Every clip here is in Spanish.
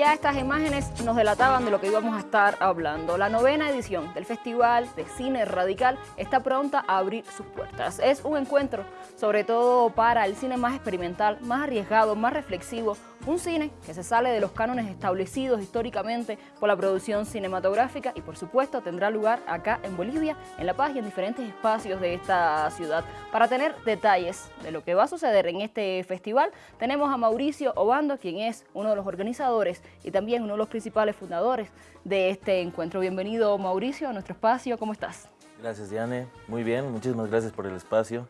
ya estas imágenes nos delataban de lo que íbamos a estar hablando. La novena edición del Festival de Cine Radical está pronta a abrir sus puertas. Es un encuentro sobre todo para el cine más experimental, más arriesgado, más reflexivo, un cine que se sale de los cánones establecidos históricamente por la producción cinematográfica y por supuesto tendrá lugar acá en Bolivia, en La Paz y en diferentes espacios de esta ciudad. Para tener detalles de lo que va a suceder en este festival, tenemos a Mauricio Obando, quien es uno de los organizadores y también uno de los principales fundadores de este encuentro. Bienvenido Mauricio a nuestro espacio, ¿cómo estás? Gracias Diane, muy bien, muchísimas gracias por el espacio.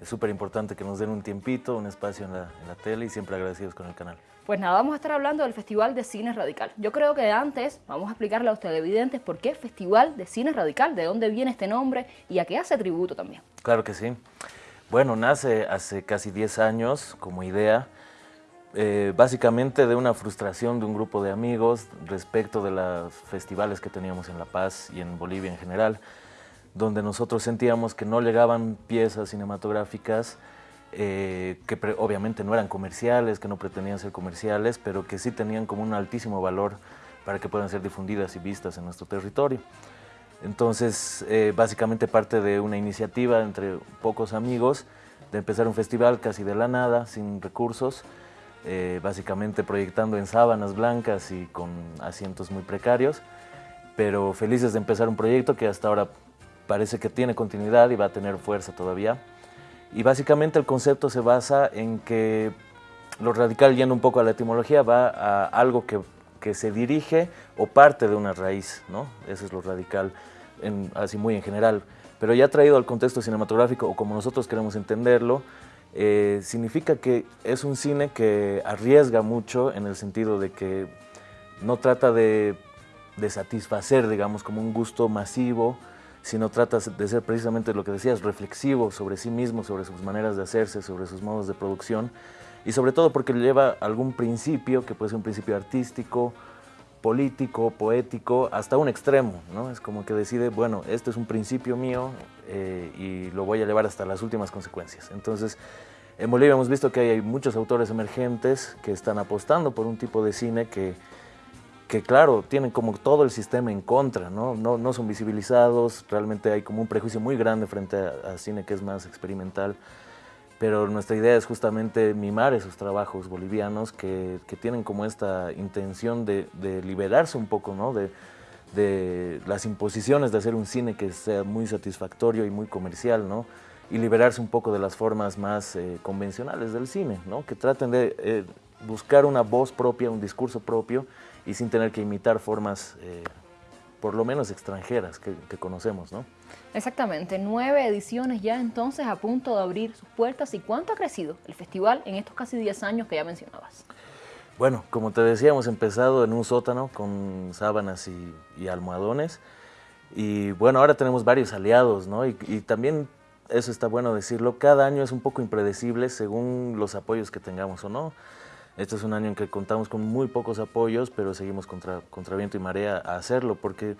Es súper importante que nos den un tiempito, un espacio en la, en la tele y siempre agradecidos con el canal. Pues nada, vamos a estar hablando del Festival de Cine Radical. Yo creo que antes vamos a explicarle a los televidentes por qué Festival de Cine Radical, de dónde viene este nombre y a qué hace tributo también. Claro que sí. Bueno, nace hace casi 10 años como idea, eh, básicamente de una frustración de un grupo de amigos respecto de los festivales que teníamos en La Paz y en Bolivia en general, donde nosotros sentíamos que no llegaban piezas cinematográficas eh, que obviamente no eran comerciales, que no pretendían ser comerciales, pero que sí tenían como un altísimo valor para que puedan ser difundidas y vistas en nuestro territorio. Entonces, eh, básicamente parte de una iniciativa entre pocos amigos de empezar un festival casi de la nada, sin recursos, eh, básicamente proyectando en sábanas blancas y con asientos muy precarios, pero felices de empezar un proyecto que hasta ahora parece que tiene continuidad y va a tener fuerza todavía. Y básicamente el concepto se basa en que lo radical, yendo un poco a la etimología, va a algo que, que se dirige o parte de una raíz, ¿no? Eso es lo radical, así muy en general. Pero ya traído al contexto cinematográfico, o como nosotros queremos entenderlo, eh, significa que es un cine que arriesga mucho en el sentido de que no trata de, de satisfacer, digamos, como un gusto masivo, sino trata de ser precisamente lo que decías, reflexivo sobre sí mismo, sobre sus maneras de hacerse, sobre sus modos de producción y sobre todo porque lleva algún principio, que puede ser un principio artístico, político, poético, hasta un extremo, ¿no? Es como que decide, bueno, este es un principio mío eh, y lo voy a llevar hasta las últimas consecuencias. Entonces, en Bolivia hemos visto que hay muchos autores emergentes que están apostando por un tipo de cine que que claro, tienen como todo el sistema en contra, ¿no? No, no son visibilizados, realmente hay como un prejuicio muy grande frente a, cine que es más experimental, pero nuestra idea es justamente mimar esos trabajos bolivianos que, que tienen como esta intención de, de liberarse un poco, ¿no? De, de, las imposiciones de hacer un cine que sea muy satisfactorio y muy comercial, ¿no? Y liberarse un poco de las formas más eh, convencionales del cine, ¿no? Que traten de eh, buscar una voz propia, un discurso propio, y sin tener que imitar formas, eh, por lo menos extranjeras, que, conocemos, ¿no? Exactamente, nueve ediciones ya entonces a punto de abrir sus puertas. ¿Y cuánto ha crecido el festival en estos casi 10 años que ya mencionabas? Bueno, como te decía, hemos empezado en un sótano con sábanas y, almohadones. Y bueno, ahora tenemos varios aliados, ¿no? Y, y, también, eso está bueno decirlo, cada año es un poco impredecible según los apoyos que tengamos o no. Este es un año en que contamos con muy pocos apoyos, pero seguimos contra, contra viento y marea a hacerlo, porque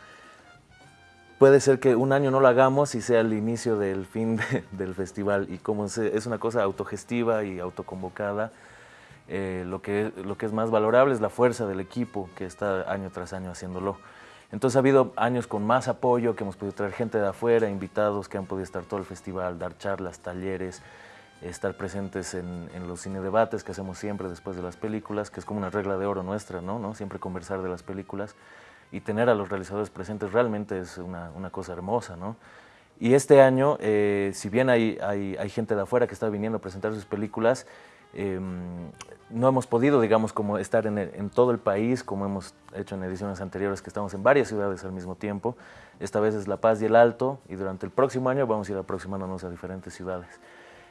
puede ser que un año no lo hagamos y sea el inicio del fin del festival. Y como es una cosa autogestiva y autoconvocada, eh, lo, que, lo que es más valorable es la fuerza del equipo que está año tras año haciéndolo. Entonces ha habido años con más apoyo, que hemos podido traer gente de afuera, invitados que han podido estar todo el festival, dar charlas, talleres, estar presentes en, los cine debates que hacemos siempre después de las películas, que es como una regla de oro nuestra, ¿no? ¿no? Siempre conversar de las películas y tener a los realizadores presentes realmente es una, una cosa hermosa, ¿no? Y este año, eh, si bien hay, hay, hay, gente de afuera que está viniendo a presentar sus películas, em, no hemos podido, digamos, como estar en, en, todo el país, como hemos hecho en ediciones anteriores, que estamos en varias ciudades al mismo tiempo. Esta vez es La Paz y el Alto, y durante el próximo año vamos a ir aproximándonos a diferentes ciudades.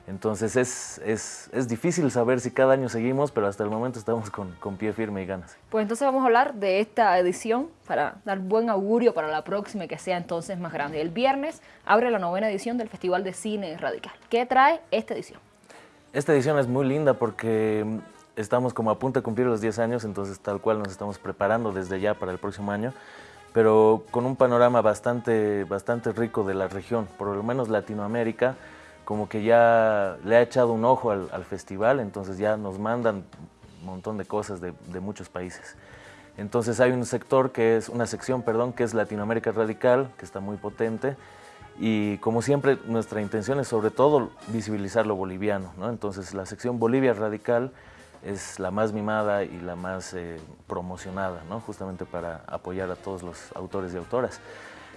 Entonces es, es, es, difícil saber si cada año seguimos, pero hasta el momento estamos con, con, pie firme y ganas. Pues entonces vamos a hablar de esta edición para dar buen augurio para la próxima y que sea entonces más grande. El viernes abre la novena edición del Festival de Cine Radical. ¿Qué trae esta edición? Esta edición es muy linda porque estamos como a punto de cumplir los 10 años, entonces tal cual nos estamos preparando desde ya para el próximo año, pero con un panorama bastante, bastante rico de la región, por lo menos Latinoamérica, como que ya le ha echado un ojo al, festival, entonces ya nos mandan un montón de cosas de, muchos países. Entonces hay un sector que es, una sección, perdón, que es Latinoamérica Radical, que está muy potente, y como siempre nuestra intención es sobre todo visibilizar lo boliviano, ¿no? Entonces la sección Bolivia Radical es la más mimada y la más eh, promocionada, ¿no? justamente para apoyar a todos los autores y autoras.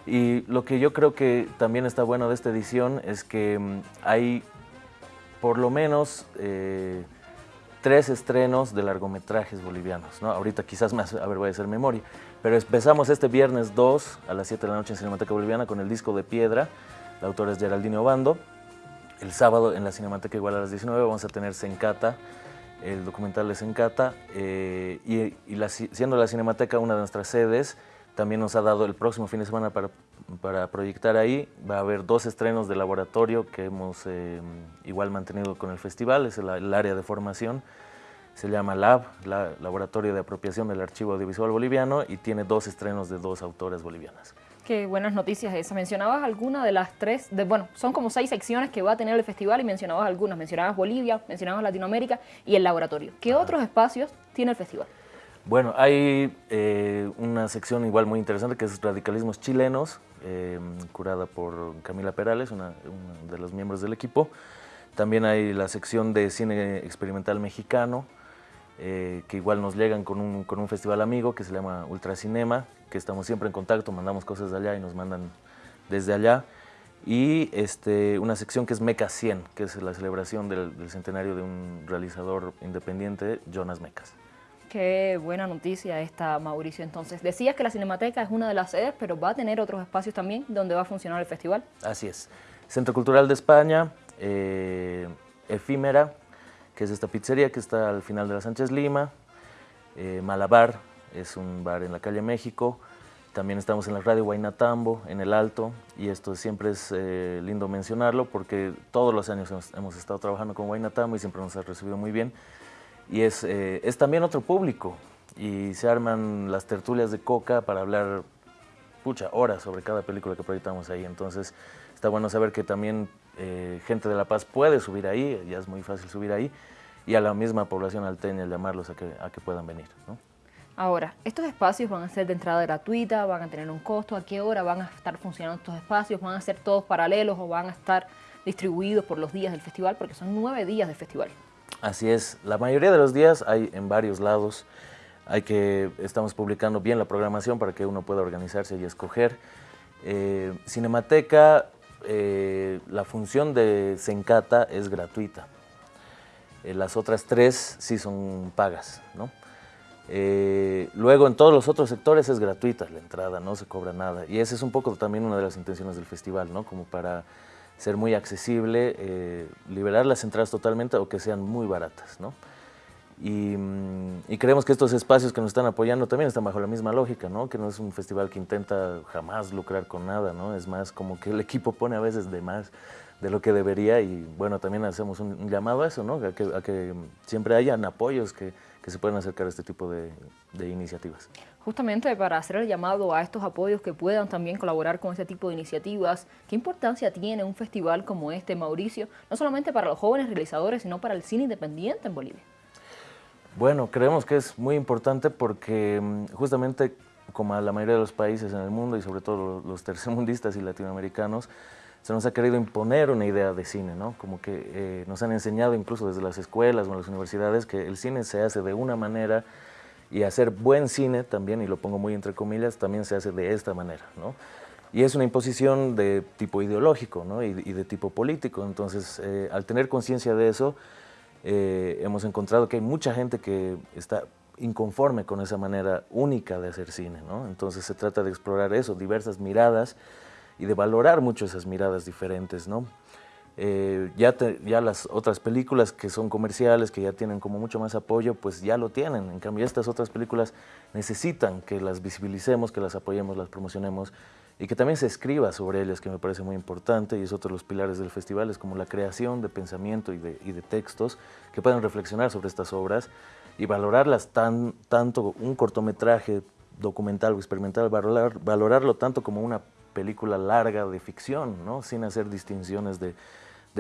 Y lo que yo creo que también está bueno de esta edición es que mm, hay por lo menos eh, tres estrenos de largometrajes bolivianos. ¿no? Ahorita quizás más, a ver, voy a hacer memoria. Pero empezamos este viernes 2 a las 7 de la noche en Cinemateca Boliviana con el disco de Piedra. La autora es Geraldine Obando. El sábado en la Cinemateca igual a las 19 vamos a tener Sencata, el documental de Sencata. Eh, y, siendo la Cinemateca una de nuestras sedes, también nos ha dado el próximo fin de semana para, para proyectar ahí. Va a haber dos estrenos de laboratorio que hemos eh, igual mantenido con el festival, es el, área de formación. Se llama LAB, la Laboratorio de Apropiación del Archivo Audiovisual Boliviano, y tiene dos estrenos de dos autoras bolivianas. Qué buenas noticias esas. Mencionabas alguna de las tres, de, bueno, son como seis secciones que va a tener el festival y mencionabas algunas. Mencionabas Bolivia, mencionabas Latinoamérica y el laboratorio. ¿Qué otros espacios tiene el festival? Bueno, hay eh, una sección igual muy interesante que es Radicalismos Chilenos, eh, curada por Camila Perales, una, de los miembros del equipo. También hay la sección de cine experimental mexicano, eh, que igual nos llegan con un, con un, festival amigo que se llama Ultracinema, que estamos siempre en contacto, mandamos cosas de allá y nos mandan desde allá. Y este, una sección que es Meca 100, que es la celebración del, del centenario de un realizador independiente, Jonas Mecas. Qué buena noticia esta, Mauricio. Entonces, decías que la Cinemateca es una de las sedes, pero va a tener otros espacios también donde va a funcionar el festival. Así es. Centro Cultural de España, eh, Efímera, que es esta pizzería que está al final de la Sánchez Lima, eh, Malabar, es un bar en la calle México, también estamos en la radio Guaynatambo, en el Alto, y esto siempre es eh, lindo mencionarlo porque todos los años hemos, hemos estado trabajando con Guaynatambo y siempre nos ha recibido muy bien y es, eh, es también otro público y se arman las tertulias de coca para hablar pucha horas sobre cada película que proyectamos ahí, entonces está bueno saber que también eh, gente de La Paz puede subir ahí, ya es muy fácil subir ahí, y a la misma población alteña llamarlos a que, a que puedan venir. ¿no? Ahora, ¿estos espacios van a ser de entrada gratuita, van a tener un costo? ¿A qué hora van a estar funcionando estos espacios? ¿Van a ser todos paralelos o van a estar distribuidos por los días del festival? Porque son nueve días de festival. Así es, la mayoría de los días hay en varios lados, hay que, estamos publicando bien la programación para que uno pueda organizarse y escoger. Eh, Cinemateca, eh, la función de Sencata es gratuita, eh, las otras tres sí son pagas, ¿no? luego en todos los otros sectores es gratuita la entrada, no se cobra nada. Y esa es un poco también una de las intenciones del festival, ¿no? Como para ser muy accesible, eh, liberar las entradas totalmente o que sean muy baratas. ¿no? Mm, y, creemos que estos espacios que nos están apoyando también están bajo la misma lógica, ¿no? que no es un festival que intenta jamás lucrar con nada, ¿no? es más como que el equipo pone a veces de más de lo que debería y bueno, también hacemos un, llamado a eso, ¿no? a, que, a que siempre hayan apoyos que, que se puedan acercar a este tipo de, iniciativas. Justamente para hacer el llamado a estos apoyos que puedan también colaborar con este tipo de iniciativas, ¿qué importancia tiene un festival como este, Mauricio, no solamente para los jóvenes realizadores, sino para el cine independiente en Bolivia? Bueno, creemos que es muy importante porque mm, justamente como a la mayoría de los países en el mundo y sobre todo los tercermundistas y latinoamericanos, se nos ha querido imponer una idea de cine, ¿no? Como que eh, nos han enseñado incluso desde las escuelas o en las universidades que el cine se hace de una manera y hacer buen cine también, y lo pongo muy entre comillas, también se hace de esta manera, ¿no? Y es una imposición de tipo ideológico ¿no? y, de tipo político. Entonces, eh, al tener conciencia de eso, eh, hemos encontrado que hay mucha gente que está inconforme con esa manera única de hacer cine. ¿no? Entonces, se trata de explorar eso, diversas miradas, y de valorar mucho esas miradas diferentes, ¿no? Eh, ya, ya las otras películas que son comerciales, que ya tienen como mucho más apoyo, pues ya lo tienen. En cambio, estas otras películas necesitan que las visibilicemos, que las apoyemos, las promocionemos y que también se escriba sobre ellas, que me parece muy importante y es otro de los pilares del festival, es como la creación de pensamiento y de, y de textos que puedan reflexionar sobre estas obras y valorarlas tan, tanto un cortometraje documental o experimental, valorar, valorarlo tanto como una película larga de ficción, ¿no? sin hacer distinciones de,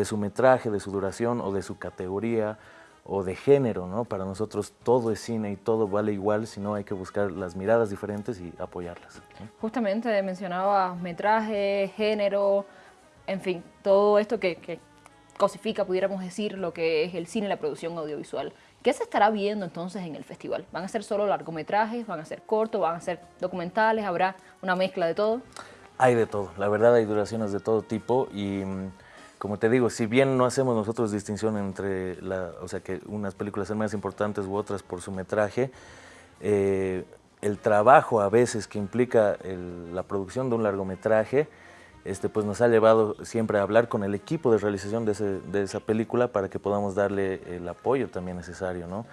su metraje, de su duración o de su categoría o de género, ¿no? Para nosotros todo es cine y todo vale igual, sino hay que buscar las miradas diferentes y apoyarlas. Justamente mencionaba metraje, género, en fin, todo esto que, que cosifica, pudiéramos decir, lo que es el cine y la producción audiovisual. ¿Qué se estará viendo entonces en el festival? ¿Van a ser solo largometrajes? ¿Van a ser cortos? ¿Van a ser documentales? ¿Habrá una mezcla de todo? Hay de todo, la verdad hay duraciones de todo tipo y mm, como te digo, si bien no hacemos nosotros distinción entre la, o sea, que unas películas son más importantes u otras por su metraje, eh, el trabajo a veces que implica la producción de un largometraje este, pues nos ha llevado siempre a hablar con el equipo de realización de, esa película para que podamos darle el apoyo también necesario, ¿no?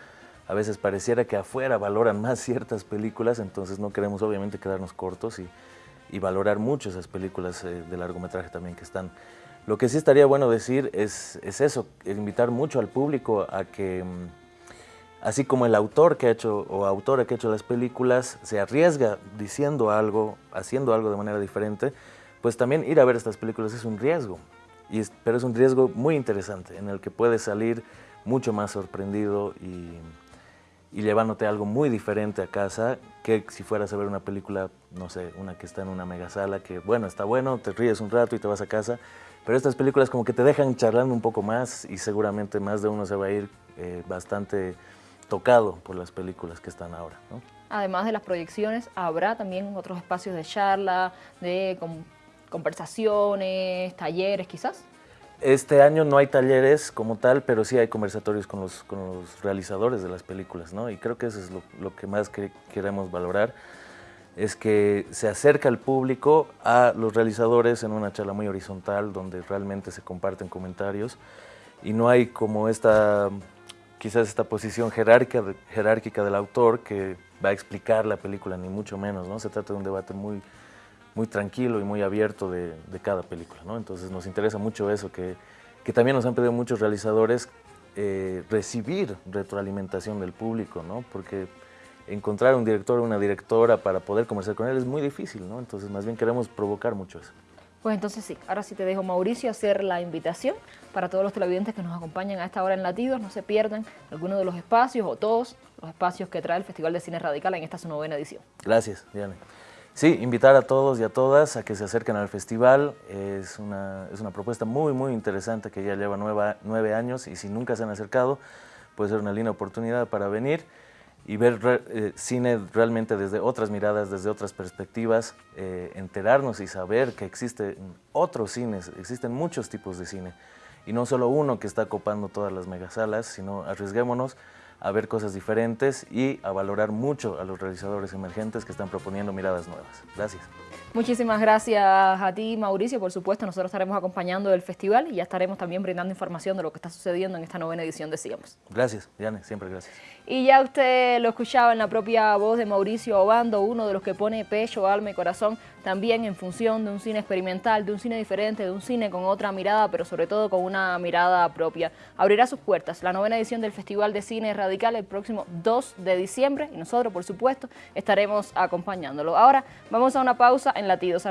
A veces pareciera que afuera valoran más ciertas películas, entonces no queremos obviamente quedarnos cortos y, valorar mucho esas películas eh, de largometraje también que están. Lo que sí estaría bueno decir es, es eso, invitar mucho al público a que, mm, así como el autor que ha hecho o autora que ha hecho las películas se arriesga diciendo algo, haciendo algo de manera diferente, pues también ir a ver estas películas es un riesgo, y pero es un riesgo muy interesante en el que puedes salir mucho más sorprendido y, llevándote algo muy diferente a casa que si fueras a ver una película, no sé, una que está en una mega sala que bueno, está bueno, te ríes un rato y te vas a casa, pero estas películas como que te dejan charlando un poco más y seguramente más de uno se va a ir eh, bastante tocado por las películas que están ahora. Además de las proyecciones, habrá también otros espacios de charla, de conversaciones, talleres quizás? Este año no hay talleres como tal, pero sí hay conversatorios con los, realizadores de las películas, ¿no? Y creo que eso es lo, que más queremos valorar, es que se acerca el público a los realizadores en una charla muy horizontal, donde realmente se comparten comentarios, y no hay como esta, quizás esta posición jerárquica, jerárquica del autor que va a explicar la película, ni mucho menos, ¿no? Se trata de un debate muy muy tranquilo y muy abierto de, cada película. ¿no? Entonces nos interesa mucho eso, que, que también nos han pedido muchos realizadores eh, recibir retroalimentación del público, ¿no? porque encontrar un director o una directora para poder conversar con él es muy difícil, ¿no? entonces más bien queremos provocar mucho eso. Pues entonces sí, ahora sí te dejo Mauricio hacer la invitación para todos los televidentes que nos acompañan a esta hora en Latidos, no se pierdan alguno de los espacios o todos los espacios que trae el Festival de Cine Radical en esta su novena edición. Gracias, Diane. Sí, invitar a todos y a todas a que se acerquen al festival. Es una, es una propuesta muy, muy interesante que ya lleva nueve, años y si nunca se han acercado, puede ser una linda oportunidad para venir y ver eh, cine realmente desde otras miradas, desde otras perspectivas, eh, enterarnos y saber que existen otros cines, existen muchos tipos de cine. Y no solo uno que está copando todas las megasalas, sino arriesguémonos a ver cosas diferentes y a valorar mucho a los realizadores emergentes que están proponiendo miradas nuevas. Gracias. Muchísimas gracias a ti, Mauricio. Por supuesto, nosotros estaremos acompañando el festival y ya estaremos también brindando información de lo que está sucediendo en esta novena edición de Sigamos. Gracias, Diane, siempre gracias. Y ya usted lo escuchaba en la propia voz de Mauricio Obando, uno de los que pone pecho, alma y corazón también en función de un cine experimental, de un cine diferente, de un cine con otra mirada, pero sobre todo con una mirada propia. Abrirá sus puertas la novena edición del Festival de Cine El próximo 2 de diciembre y nosotros, por supuesto, estaremos acompañándolo. Ahora vamos a una pausa en Latidos.